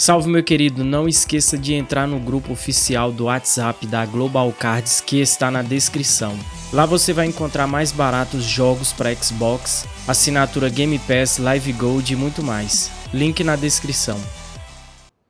Salve meu querido, não esqueça de entrar no grupo oficial do WhatsApp da Global Cards que está na descrição. Lá você vai encontrar mais baratos jogos para Xbox, assinatura Game Pass, Live Gold e muito mais. Link na descrição.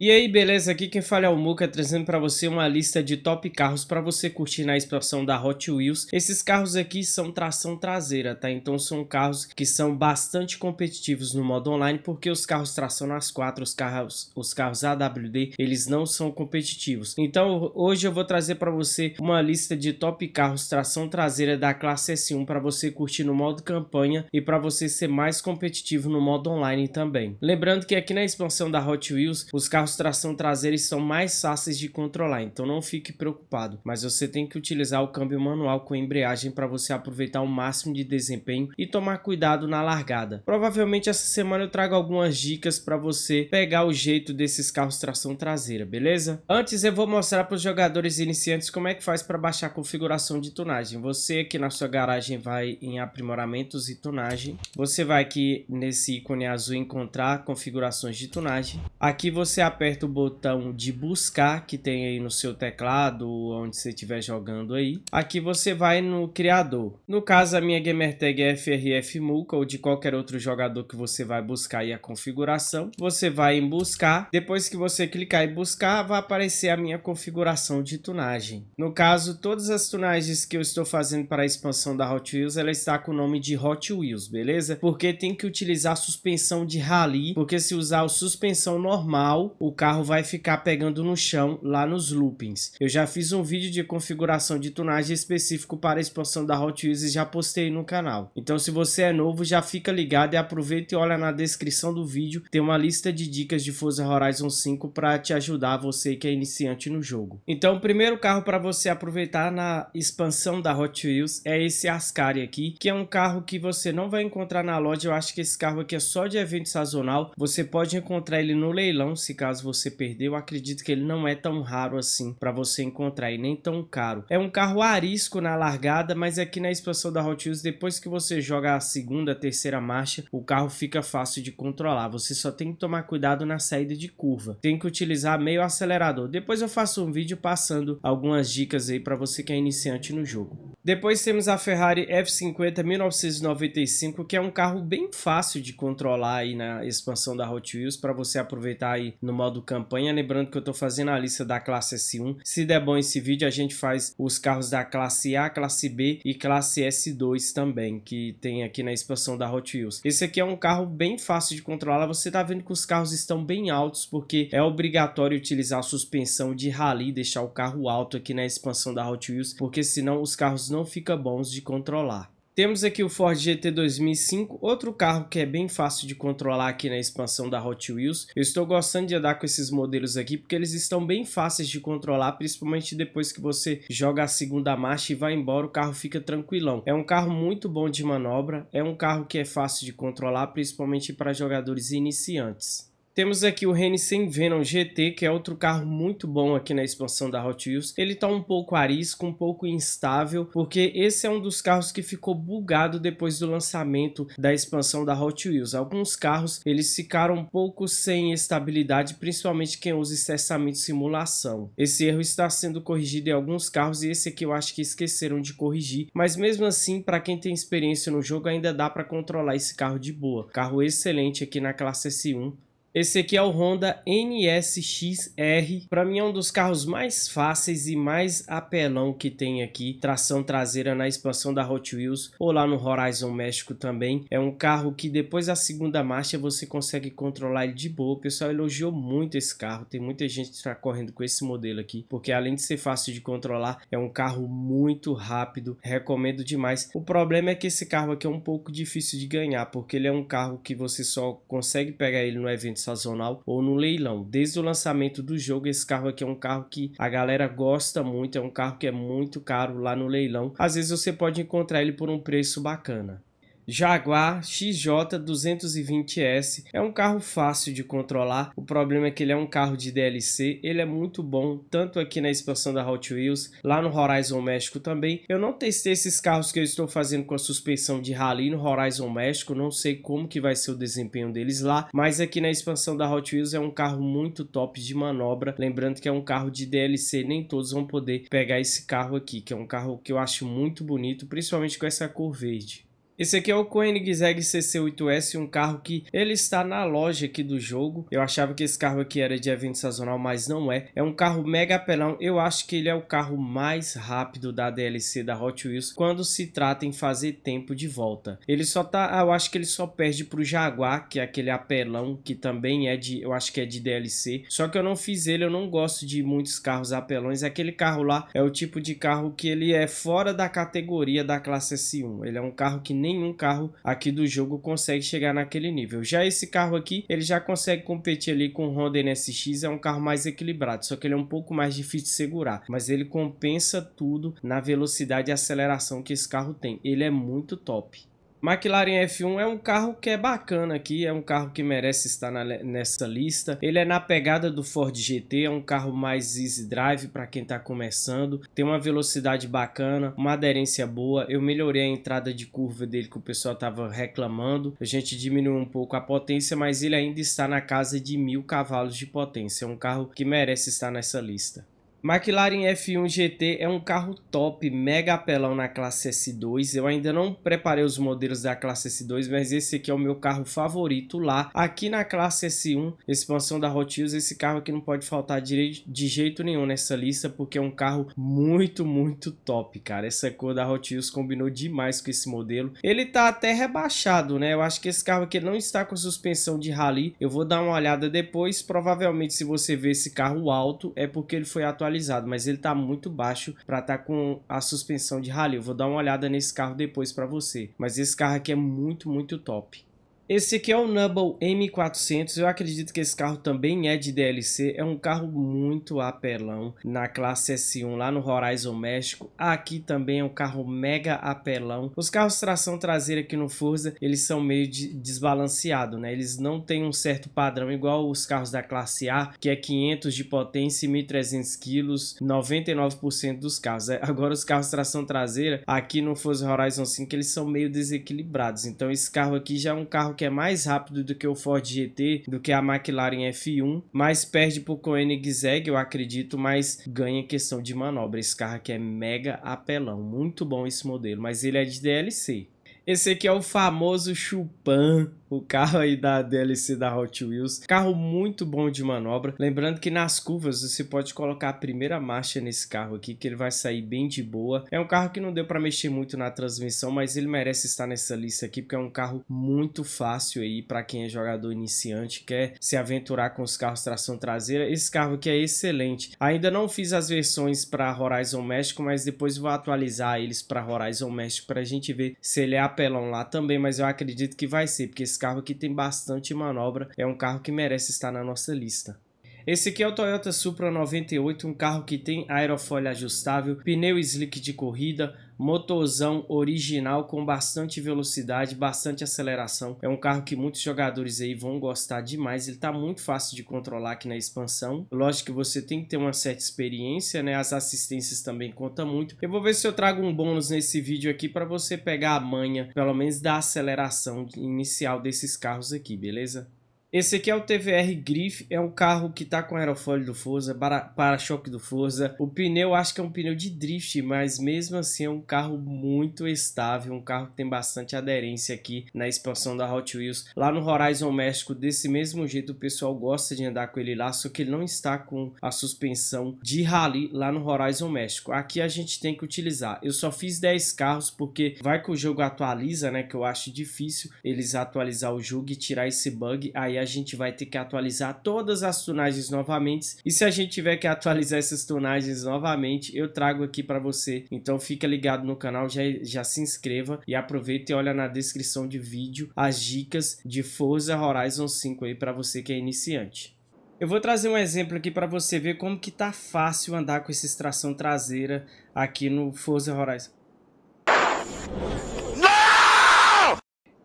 E aí, beleza? Aqui quem fala é o Muka, trazendo para você uma lista de top carros para você curtir na expansão da Hot Wheels. Esses carros aqui são tração traseira, tá? Então são carros que são bastante competitivos no modo online, porque os carros tração nas quatro, os carros, os carros AWD, eles não são competitivos. Então hoje eu vou trazer para você uma lista de top carros tração traseira da classe S1 para você curtir no modo campanha e para você ser mais competitivo no modo online também. Lembrando que aqui na expansão da Hot Wheels, os carros carros tração traseira são mais fáceis de controlar, então não fique preocupado. Mas você tem que utilizar o câmbio manual com embreagem para você aproveitar o máximo de desempenho e tomar cuidado na largada. Provavelmente essa semana eu trago algumas dicas para você pegar o jeito desses carros tração traseira, beleza? Antes eu vou mostrar para os jogadores iniciantes como é que faz para baixar a configuração de tunagem. Você aqui na sua garagem vai em aprimoramentos e tunagem. Você vai aqui nesse ícone azul encontrar configurações de tunagem. Aqui você aperta o botão de buscar que tem aí no seu teclado, onde você estiver jogando aí. Aqui você vai no criador. No caso, a minha gamertag é FRF Muka ou de qualquer outro jogador que você vai buscar aí a configuração. Você vai em buscar. Depois que você clicar em buscar, vai aparecer a minha configuração de tunagem. No caso, todas as tunagens que eu estou fazendo para a expansão da Hot Wheels, ela está com o nome de Hot Wheels, beleza? Porque tem que utilizar suspensão de rally, porque se usar a suspensão normal, o carro vai ficar pegando no chão lá nos loopings. Eu já fiz um vídeo de configuração de tunagem específico para a expansão da Hot Wheels e já postei no canal. Então se você é novo, já fica ligado e aproveita e olha na descrição do vídeo, tem uma lista de dicas de Forza Horizon 5 para te ajudar você que é iniciante no jogo. Então o primeiro carro para você aproveitar na expansão da Hot Wheels é esse Ascari aqui, que é um carro que você não vai encontrar na loja, eu acho que esse carro aqui é só de evento sazonal, você pode encontrar ele no leilão, se caso caso você perdeu, acredito que ele não é tão raro assim para você encontrar e nem tão caro. É um carro arisco na largada, mas aqui na expansão da Hot Wheels, depois que você joga a segunda, terceira marcha, o carro fica fácil de controlar. Você só tem que tomar cuidado na saída de curva. Tem que utilizar meio acelerador. Depois eu faço um vídeo passando algumas dicas aí para você que é iniciante no jogo. Depois temos a Ferrari F50 1995, que é um carro bem fácil de controlar aí na expansão da Hot Wheels para você aproveitar aí no modo campanha. Lembrando que eu estou fazendo a lista da classe S1. Se der bom esse vídeo, a gente faz os carros da classe A, classe B e classe S2 também, que tem aqui na expansão da Hot Wheels. Esse aqui é um carro bem fácil de controlar. Você está vendo que os carros estão bem altos, porque é obrigatório utilizar a suspensão de rally, deixar o carro alto aqui na expansão da Hot Wheels, porque senão os carros não ficam bons de controlar. Temos aqui o Ford GT 2005, outro carro que é bem fácil de controlar aqui na expansão da Hot Wheels. Eu estou gostando de andar com esses modelos aqui porque eles estão bem fáceis de controlar, principalmente depois que você joga a segunda marcha e vai embora, o carro fica tranquilão. É um carro muito bom de manobra, é um carro que é fácil de controlar, principalmente para jogadores iniciantes. Temos aqui o Renisen Venom GT, que é outro carro muito bom aqui na expansão da Hot Wheels. Ele está um pouco arisco, um pouco instável, porque esse é um dos carros que ficou bugado depois do lançamento da expansão da Hot Wheels. Alguns carros eles ficaram um pouco sem estabilidade, principalmente quem usa estressamento de simulação. Esse erro está sendo corrigido em alguns carros e esse aqui eu acho que esqueceram de corrigir, mas mesmo assim, para quem tem experiência no jogo, ainda dá para controlar esse carro de boa. Carro excelente aqui na classe S1, esse aqui é o Honda NSX-R. Para mim é um dos carros mais fáceis e mais apelão que tem aqui. Tração traseira na expansão da Hot Wheels ou lá no Horizon México também. É um carro que depois da segunda marcha você consegue controlar ele de boa. O pessoal elogiou muito esse carro. Tem muita gente que está correndo com esse modelo aqui. Porque além de ser fácil de controlar, é um carro muito rápido. Recomendo demais. O problema é que esse carro aqui é um pouco difícil de ganhar. Porque ele é um carro que você só consegue pegar ele no evento sazonal ou no leilão. Desde o lançamento do jogo, esse carro aqui é um carro que a galera gosta muito, é um carro que é muito caro lá no leilão. Às vezes você pode encontrar ele por um preço bacana. Jaguar XJ220S é um carro fácil de controlar, o problema é que ele é um carro de DLC, ele é muito bom, tanto aqui na expansão da Hot Wheels, lá no Horizon México também. Eu não testei esses carros que eu estou fazendo com a suspensão de rally no Horizon México, não sei como que vai ser o desempenho deles lá, mas aqui na expansão da Hot Wheels é um carro muito top de manobra, lembrando que é um carro de DLC, nem todos vão poder pegar esse carro aqui, que é um carro que eu acho muito bonito, principalmente com essa cor verde. Esse aqui é o Koenigsegg CC8S, um carro que ele está na loja aqui do jogo. Eu achava que esse carro aqui era de evento sazonal, mas não é. É um carro mega apelão. Eu acho que ele é o carro mais rápido da DLC da Hot Wheels quando se trata em fazer tempo de volta. Ele só tá, eu acho que ele só perde pro Jaguar, que é aquele apelão que também é de, eu acho que é de DLC. Só que eu não fiz ele, eu não gosto de muitos carros apelões. Aquele carro lá é o tipo de carro que ele é fora da categoria da classe S1. Ele é um carro que nem nenhum carro aqui do jogo consegue chegar naquele nível. Já esse carro aqui, ele já consegue competir ali com o Honda NSX, é um carro mais equilibrado, só que ele é um pouco mais difícil de segurar, mas ele compensa tudo na velocidade e aceleração que esse carro tem. Ele é muito top. McLaren F1 é um carro que é bacana aqui, é um carro que merece estar na, nessa lista. Ele é na pegada do Ford GT, é um carro mais easy drive para quem está começando. Tem uma velocidade bacana, uma aderência boa. Eu melhorei a entrada de curva dele que o pessoal estava reclamando. A gente diminuiu um pouco a potência, mas ele ainda está na casa de mil cavalos de potência. É um carro que merece estar nessa lista. McLaren F1 GT é um carro top, mega apelão na classe S2. Eu ainda não preparei os modelos da classe S2, mas esse aqui é o meu carro favorito lá. Aqui na classe S1, expansão da Hot Wheels, esse carro aqui não pode faltar de, jeito nenhum nessa lista, porque é um carro muito, muito top, cara. Essa cor da Hot Wheels combinou demais com esse modelo. Ele tá até rebaixado, né? Eu acho que esse carro aqui não está com suspensão de rally. Eu vou dar uma olhada depois. Provavelmente, se você ver esse carro alto, é porque ele foi atualizado atualizado, mas ele está muito baixo para estar tá com a suspensão de rally. Eu vou dar uma olhada nesse carro depois para você, mas esse carro aqui é muito, muito top. Esse aqui é o Nubble M400, eu acredito que esse carro também é de DLC, é um carro muito apelão na classe S1 lá no Horizon México, aqui também é um carro mega apelão. Os carros tração traseira aqui no Forza, eles são meio de desbalanceados, né? Eles não têm um certo padrão igual os carros da classe A, que é 500 de potência e 1300 quilos, 99% dos carros. É, agora os carros tração traseira, aqui no Forza Horizon 5, eles são meio desequilibrados, então esse carro aqui já é um carro que é mais rápido do que o Ford GT, do que a McLaren F1, mas perde para o Koenigsegg, eu acredito, mas ganha questão de manobra. Esse carro aqui é mega apelão, muito bom esse modelo, mas ele é de DLC. Esse aqui é o famoso Chupan o carro aí da DLC da Hot Wheels. Carro muito bom de manobra. Lembrando que nas curvas você pode colocar a primeira marcha nesse carro aqui, que ele vai sair bem de boa. É um carro que não deu para mexer muito na transmissão, mas ele merece estar nessa lista aqui, porque é um carro muito fácil aí para quem é jogador iniciante, quer se aventurar com os carros tração traseira. Esse carro aqui é excelente. Ainda não fiz as versões para Horizon México, mas depois vou atualizar eles para Horizon México para a gente ver se ele é apelão lá também, mas eu acredito que vai ser, porque esse esse carro aqui tem bastante manobra, é um carro que merece estar na nossa lista. Esse aqui é o Toyota Supra 98, um carro que tem aerofólio ajustável, pneu slick de corrida, motorzão original com bastante velocidade, bastante aceleração. É um carro que muitos jogadores aí vão gostar demais. Ele está muito fácil de controlar aqui na expansão. Lógico que você tem que ter uma certa experiência, né? As assistências também contam muito. Eu vou ver se eu trago um bônus nesse vídeo aqui para você pegar a manha, pelo menos da aceleração inicial desses carros aqui, beleza? Esse aqui é o TVR Griff, é um carro que tá com aerofólio do Forza, para-choque do Forza. O pneu acho que é um pneu de drift, mas mesmo assim é um carro muito estável, um carro que tem bastante aderência aqui na expansão da Hot Wheels. Lá no Horizon México, desse mesmo jeito, o pessoal gosta de andar com ele lá, só que ele não está com a suspensão de rally lá no Horizon México. Aqui a gente tem que utilizar. Eu só fiz 10 carros porque vai que o jogo atualiza, né, que eu acho difícil eles atualizar o jogo e tirar esse bug, aí a gente vai ter que atualizar todas as tunagens novamente. E se a gente tiver que atualizar essas tunagens novamente, eu trago aqui para você. Então fica ligado no canal, já, já se inscreva e aproveita e olha na descrição de vídeo as dicas de Forza Horizon 5 aí para você que é iniciante. Eu vou trazer um exemplo aqui para você ver como que tá fácil andar com essa extração traseira aqui no Forza Horizon.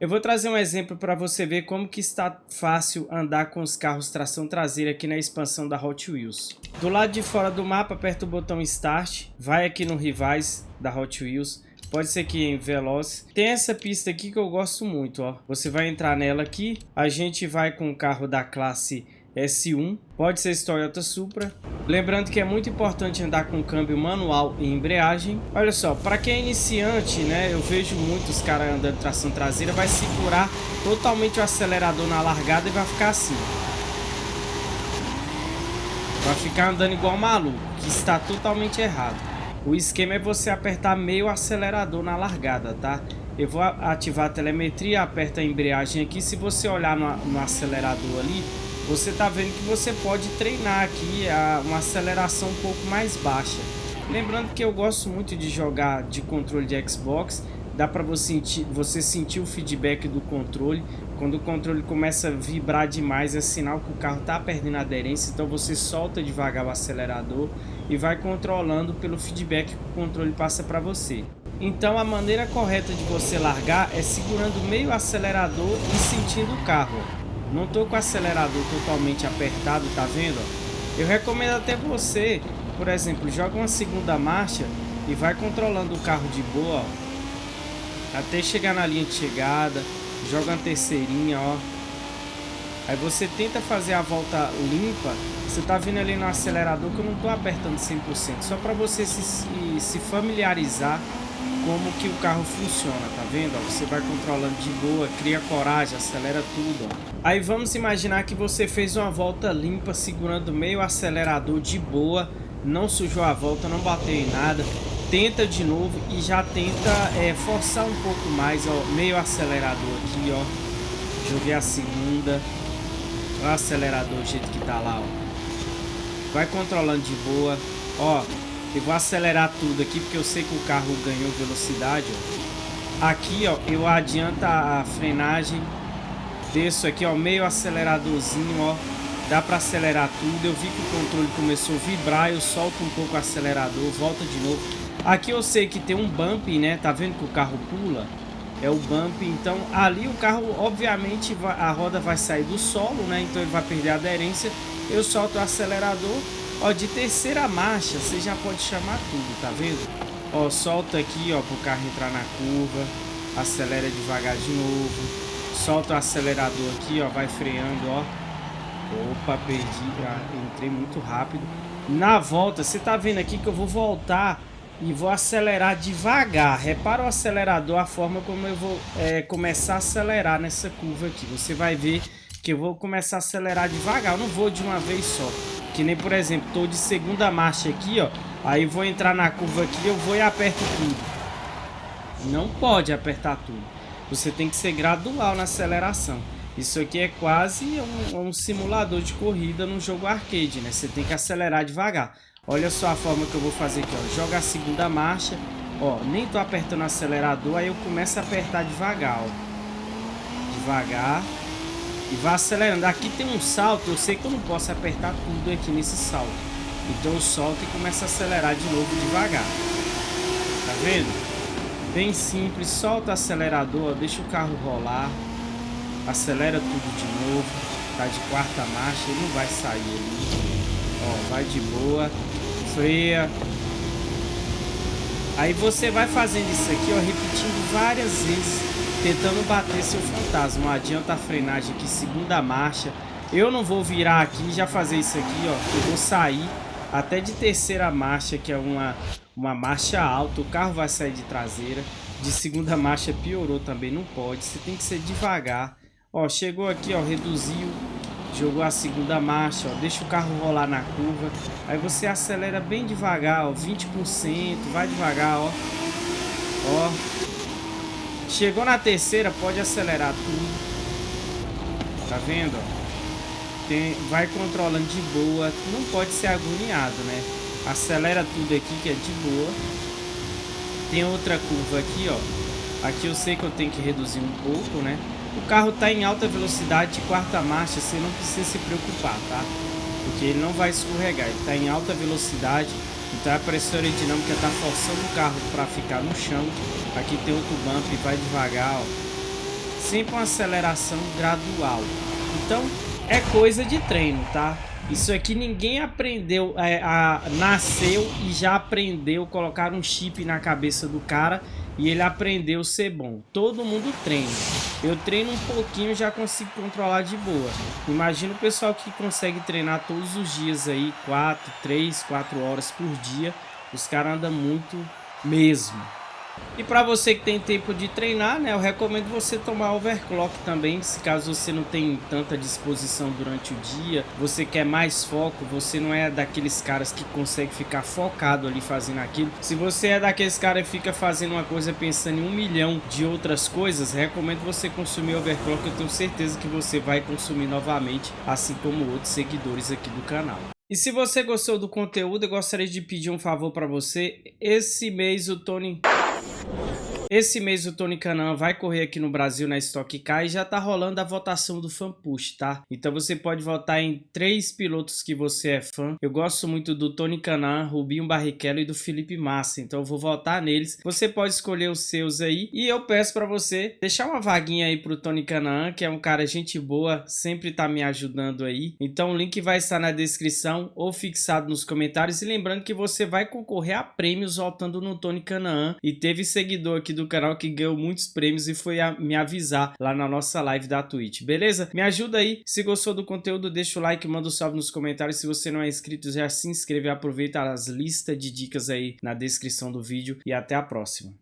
Eu vou trazer um exemplo para você ver como que está fácil andar com os carros tração traseira aqui na expansão da Hot Wheels. Do lado de fora do mapa, aperta o botão Start, vai aqui no Rivais da Hot Wheels, pode ser que em Veloz. Tem essa pista aqui que eu gosto muito, ó. Você vai entrar nela aqui, a gente vai com o carro da classe S1, pode ser Toyota Supra. Lembrando que é muito importante andar com câmbio manual e embreagem. Olha só, para quem é iniciante, né, eu vejo muitos caras andando tração traseira, vai segurar totalmente o acelerador na largada e vai ficar assim. Vai ficar andando igual maluco, que está totalmente errado. O esquema é você apertar meio acelerador na largada, tá? Eu vou ativar a telemetria, aperta a embreagem aqui. Se você olhar no, no acelerador ali, você está vendo que você pode treinar aqui a uma aceleração um pouco mais baixa. Lembrando que eu gosto muito de jogar de controle de Xbox, dá para você sentir, você sentir o feedback do controle. Quando o controle começa a vibrar demais, é sinal que o carro está perdendo aderência, então você solta devagar o acelerador e vai controlando pelo feedback que o controle passa para você. Então a maneira correta de você largar é segurando meio acelerador e sentindo o carro. Não tô com o acelerador totalmente apertado, tá vendo? Eu recomendo até você, por exemplo, joga uma segunda marcha e vai controlando o carro de boa, ó, até chegar na linha de chegada, joga uma terceirinha, ó. Aí você tenta fazer a volta limpa, você tá vendo ali no acelerador que eu não tô apertando 100%, só para você se, se familiarizar como que o carro funciona, tá vendo? você vai controlando de boa, cria coragem, acelera tudo. Aí vamos imaginar que você fez uma volta limpa, segurando meio acelerador de boa, não sujou a volta, não bateu em nada. Tenta de novo e já tenta é, forçar um pouco mais, ó, meio acelerador aqui, ó. Joguei a segunda. o acelerador do jeito que tá lá, ó. Vai controlando de boa. Ó, eu vou acelerar tudo aqui porque eu sei que o carro ganhou velocidade. Ó. Aqui, ó, eu adianto a frenagem. Desço aqui, ó, meio aceleradorzinho, ó. Dá para acelerar tudo. Eu vi que o controle começou a vibrar. Eu solto um pouco o acelerador, volta de novo. Aqui eu sei que tem um bump, né? Tá vendo que o carro pula? É o bump, então ali o carro, obviamente, a roda vai sair do solo, né? Então ele vai perder a aderência. Eu solto o acelerador Ó, de terceira marcha, você já pode chamar tudo, tá vendo? Ó, solta aqui, ó, pro carro entrar na curva. Acelera devagar de novo. Solta o acelerador aqui, ó, vai freando, ó. Opa, perdi, ah, entrei muito rápido. Na volta, você tá vendo aqui que eu vou voltar e vou acelerar devagar. Repara o acelerador, a forma como eu vou é, começar a acelerar nessa curva aqui. Você vai ver que eu vou começar a acelerar devagar, eu não vou de uma vez só. Que nem, por exemplo, tô de segunda marcha aqui, ó. Aí vou entrar na curva aqui, eu vou e aperto tudo. Não pode apertar tudo. Você tem que ser gradual na aceleração. Isso aqui é quase um, um simulador de corrida num jogo arcade, né? Você tem que acelerar devagar. Olha só a forma que eu vou fazer aqui, ó. Joga a segunda marcha. Ó, nem tô apertando o acelerador, aí eu começo a apertar devagar, ó. Devagar. E vai acelerando. Aqui tem um salto, eu sei que eu não posso apertar tudo aqui nesse salto. Então eu solto e começo a acelerar de novo devagar. Tá vendo? Bem simples, solta o acelerador, deixa o carro rolar. Acelera tudo de novo. Tá de quarta marcha, ele não vai sair ali. Ó, vai de boa. Freia. Aí você vai fazendo isso aqui, ó, repetindo várias vezes tentando bater seu fantasma. Adianta a frenagem aqui, segunda marcha. Eu não vou virar aqui e já fazer isso aqui, ó. Eu vou sair até de terceira marcha, que é uma, uma marcha alta. O carro vai sair de traseira. De segunda marcha piorou também, não pode. Você tem que ser devagar. Ó, chegou aqui, ó, reduziu. Jogou a segunda marcha, ó. Deixa o carro rolar na curva. Aí você acelera bem devagar, ó. 20%, vai devagar, ó. Ó, Chegou na terceira, pode acelerar tudo. Tá vendo? Tem, vai controlando de boa. Não pode ser agoniado, né? Acelera tudo aqui que é de boa. Tem outra curva aqui, ó. Aqui eu sei que eu tenho que reduzir um pouco, né? O carro tá em alta velocidade de quarta marcha, você não precisa se preocupar, tá? Porque ele não vai escorregar, ele tá em alta velocidade. Então a pressão aerodinâmica está forçando o carro para ficar no chão. Aqui tem outro bump, vai devagar, ó. sempre uma aceleração gradual. Então, é coisa de treino, tá? Isso aqui ninguém aprendeu, é, a, nasceu e já aprendeu colocar um chip na cabeça do cara e ele aprendeu a ser bom. Todo mundo treina. Eu treino um pouquinho já consigo controlar de boa. Imagina o pessoal que consegue treinar todos os dias aí, 4, 3, 4 horas por dia. Os caras andam muito mesmo. E para você que tem tempo de treinar, né, eu recomendo você tomar overclock também, se caso você não tem tanta disposição durante o dia, você quer mais foco, você não é daqueles caras que consegue ficar focado ali fazendo aquilo. Se você é daqueles caras que fica fazendo uma coisa pensando em um milhão de outras coisas, recomendo você consumir overclock, eu tenho certeza que você vai consumir novamente, assim como outros seguidores aqui do canal. E se você gostou do conteúdo, eu gostaria de pedir um favor para você. Esse mês o Tony Thank you. Esse mês o Tony Canan vai correr aqui no Brasil na Stock Car e já tá rolando a votação do Fan Push, tá? Então você pode votar em três pilotos que você é fã. Eu gosto muito do Tony Canan, Rubinho Barrichello e do Felipe Massa, então eu vou votar neles. Você pode escolher os seus aí e eu peço para você deixar uma vaguinha aí pro Tony Canan, que é um cara gente boa, sempre tá me ajudando aí. Então o link vai estar na descrição ou fixado nos comentários e lembrando que você vai concorrer a prêmios votando no Tony Canaan e teve seguidor aqui do do canal que ganhou muitos prêmios e foi me avisar lá na nossa live da Twitch, beleza? Me ajuda aí, se gostou do conteúdo, deixa o like, manda um salve nos comentários, se você não é inscrito, já se inscreve, aproveita as listas de dicas aí na descrição do vídeo e até a próxima.